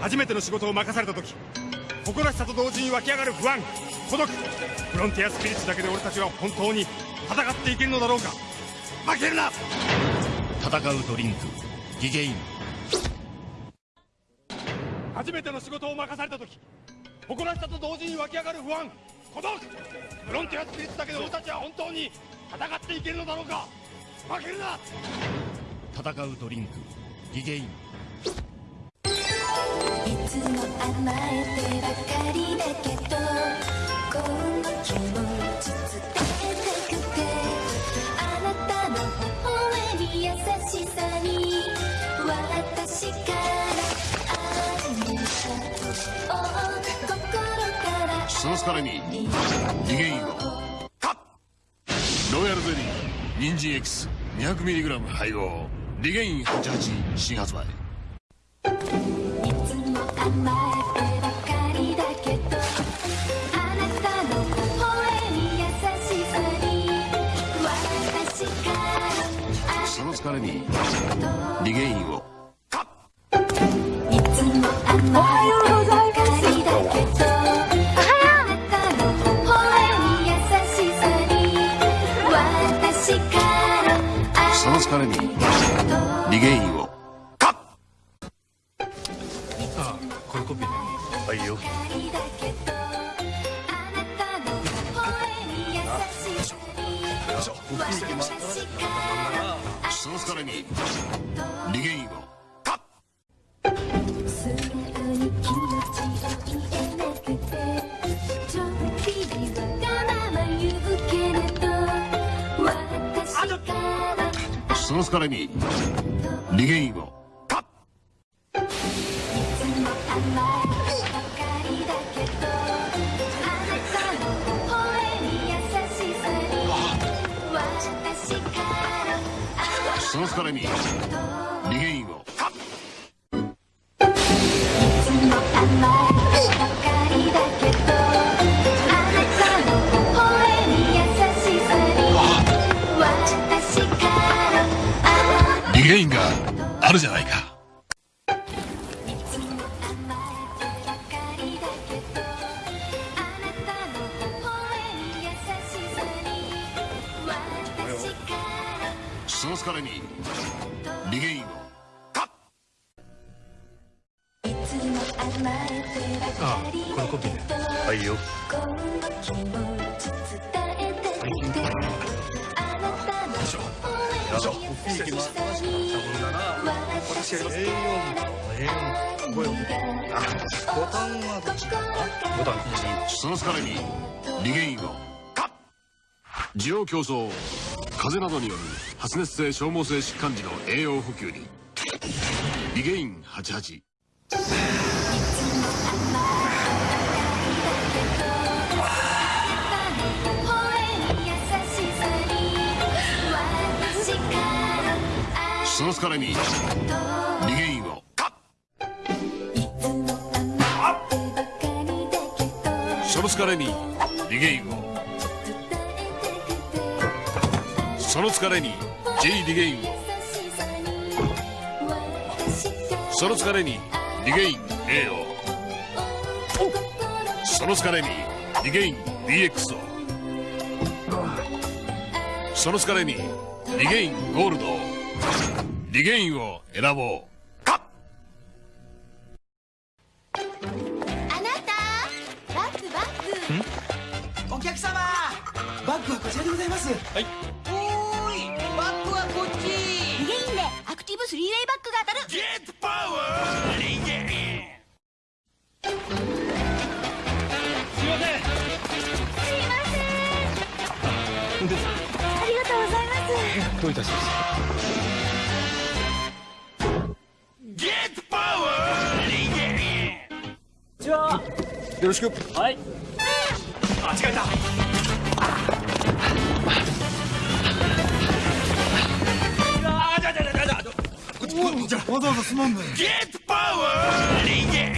初めての仕事を任された時誇らしさと同時に湧き上がる不安孤独。フロンティアスピリッツだけで俺たちは本当に戦っていけるのだろうか。負けるな！戦うドリンクギゲイン。初めての仕事を任された時誇らしさと同時に湧き上がる不安孤独。フロンティアスピリッツだけで俺たちは本当に戦っていけるのだろうか。負けるな！戦うドリンクギゲイン。いつも甘えてばかりだけどこの気持ち伝えたくてあなたの微笑み優しさに私から愛した心からその疲れにロイヤルゼリー人参エキス 200mg 配合。リゲイン88新発売その疲れにリゲインを。いつも甘えてばかりだけどあなたの微笑み優しさに私からその疲れにリゲインをこれコピーねはいよその。疲れにリゲインを素直に気持ちを言えなくてちょっぴりわがまま言うけれど私からその疲れにリゲインを。その疲れにリゲインを。リゲインがあるじゃないかその疲れにリゲインを。いつも甘えてばかりこれコピーね。はいよこの気持ち伝えたくて。あなたの微笑み優しさに私ボタンはどボタン1その疲れにリゲインを。需要競争風邪などによる発熱性消耗性疾患時の栄養補給に。リゲイン88微笑み優しさに私から愛その疲れに。リゲインをいつも甘えてばかりだけど。その疲れに。リゲインをその疲れに J リゲインを。その疲れにリゲイン A を。その疲れにリゲイン DX を。その疲れにリゲインゴールドを。リゲインを選ぼう。あなたバッグバッグお客様。バッグはこちらでございます。はいスリーウェイバッグが当たる。ゲットパワーリゲインすいません。ありがとうございますどういたしましてゲットパワーリゲインよろしく。はい。間違えたあじゃわざわざすまんねゲットパワー